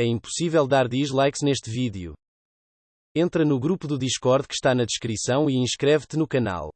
é impossível dar dislikes neste vídeo. Entra no grupo do Discord que está na descrição e inscreve-te no canal.